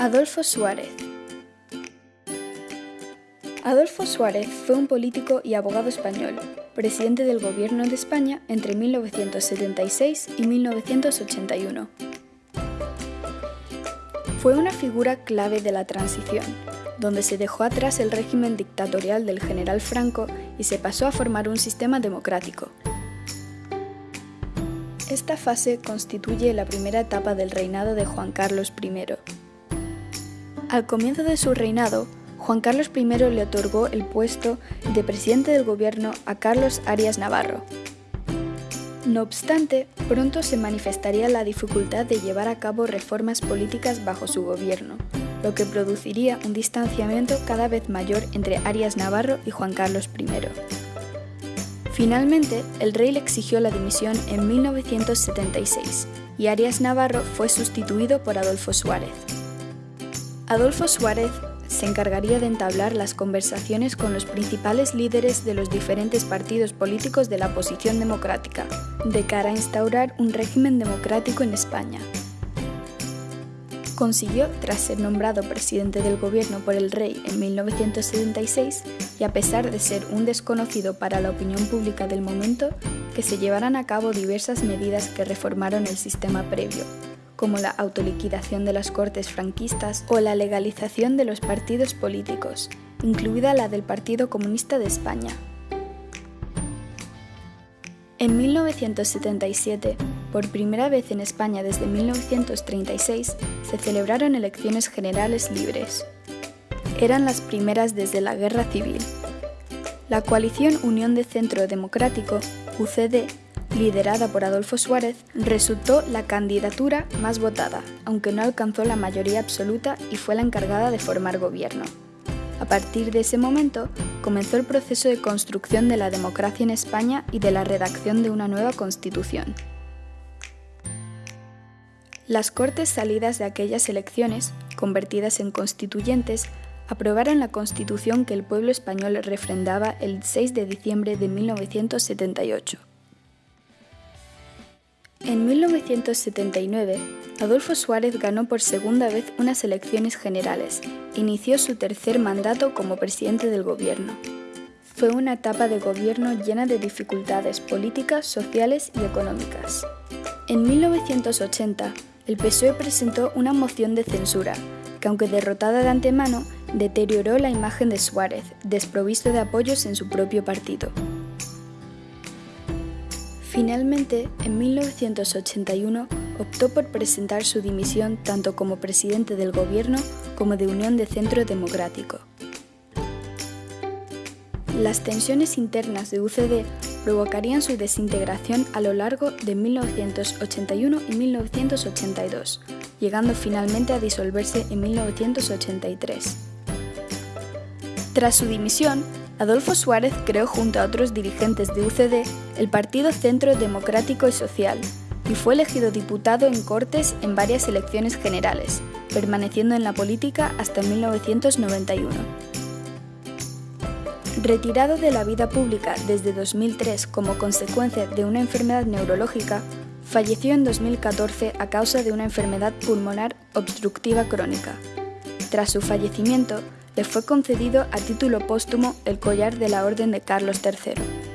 Adolfo Suárez Adolfo Suárez fue un político y abogado español, presidente del Gobierno de España entre 1976 y 1981. Fue una figura clave de la transición, donde se dejó atrás el régimen dictatorial del general Franco y se pasó a formar un sistema democrático. Esta fase constituye la primera etapa del reinado de Juan Carlos I. Al comienzo de su reinado, Juan Carlos I le otorgó el puesto de presidente del gobierno a Carlos Arias Navarro. No obstante, pronto se manifestaría la dificultad de llevar a cabo reformas políticas bajo su gobierno, lo que produciría un distanciamiento cada vez mayor entre Arias Navarro y Juan Carlos I. Finalmente, el rey le exigió la dimisión en 1976 y Arias Navarro fue sustituido por Adolfo Suárez. Adolfo Suárez se encargaría de entablar las conversaciones con los principales líderes de los diferentes partidos políticos de la oposición democrática, de cara a instaurar un régimen democrático en España. Consiguió, tras ser nombrado presidente del gobierno por el rey en 1976, y a pesar de ser un desconocido para la opinión pública del momento, que se llevaran a cabo diversas medidas que reformaron el sistema previo, como la autoliquidación de las cortes franquistas o la legalización de los partidos políticos, incluida la del Partido Comunista de España. En 1977, por primera vez en España desde 1936, se celebraron elecciones generales libres. Eran las primeras desde la Guerra Civil. La coalición Unión de Centro Democrático, UCD, liderada por Adolfo Suárez, resultó la candidatura más votada, aunque no alcanzó la mayoría absoluta y fue la encargada de formar gobierno. A partir de ese momento, comenzó el proceso de construcción de la democracia en España y de la redacción de una nueva constitución. Las Cortes salidas de aquellas elecciones, convertidas en constituyentes, aprobaron la constitución que el pueblo español refrendaba el 6 de diciembre de 1978. En 1979, Adolfo Suárez ganó por segunda vez unas elecciones generales e inició su tercer mandato como presidente del gobierno. Fue una etapa de gobierno llena de dificultades políticas, sociales y económicas. En 1980, el PSOE presentó una moción de censura, que aunque derrotada de antemano, deterioró la imagen de Suárez, desprovisto de apoyos en su propio partido. Finalmente, en 1981, optó por presentar su dimisión tanto como presidente del gobierno como de Unión de Centro Democrático. Las tensiones internas de UCD provocarían su desintegración a lo largo de 1981 y 1982, llegando finalmente a disolverse en 1983. Tras su dimisión, Adolfo Suárez creó junto a otros dirigentes de UCD el Partido Centro Democrático y Social y fue elegido diputado en Cortes en varias elecciones generales, permaneciendo en la política hasta 1991. Retirado de la vida pública desde 2003 como consecuencia de una enfermedad neurológica, falleció en 2014 a causa de una enfermedad pulmonar obstructiva crónica. Tras su fallecimiento, le fue concedido a título póstumo el collar de la Orden de Carlos III.